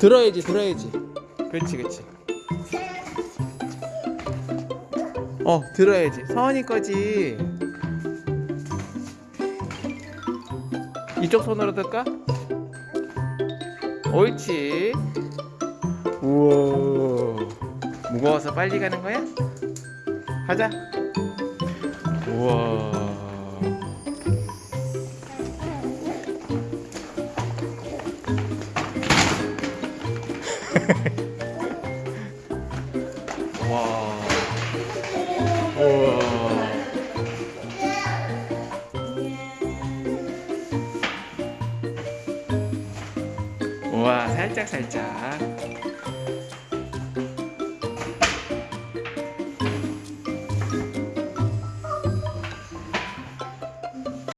들어야지 들어야지. 그렇지 그렇지 어 들어야지. 서원이 거지. 이쪽 손으로 들까? 옳지. 우와. 무거워서 빨리 가는 거야? 가자. 우와 와. 우와. 우와 살짝 살짝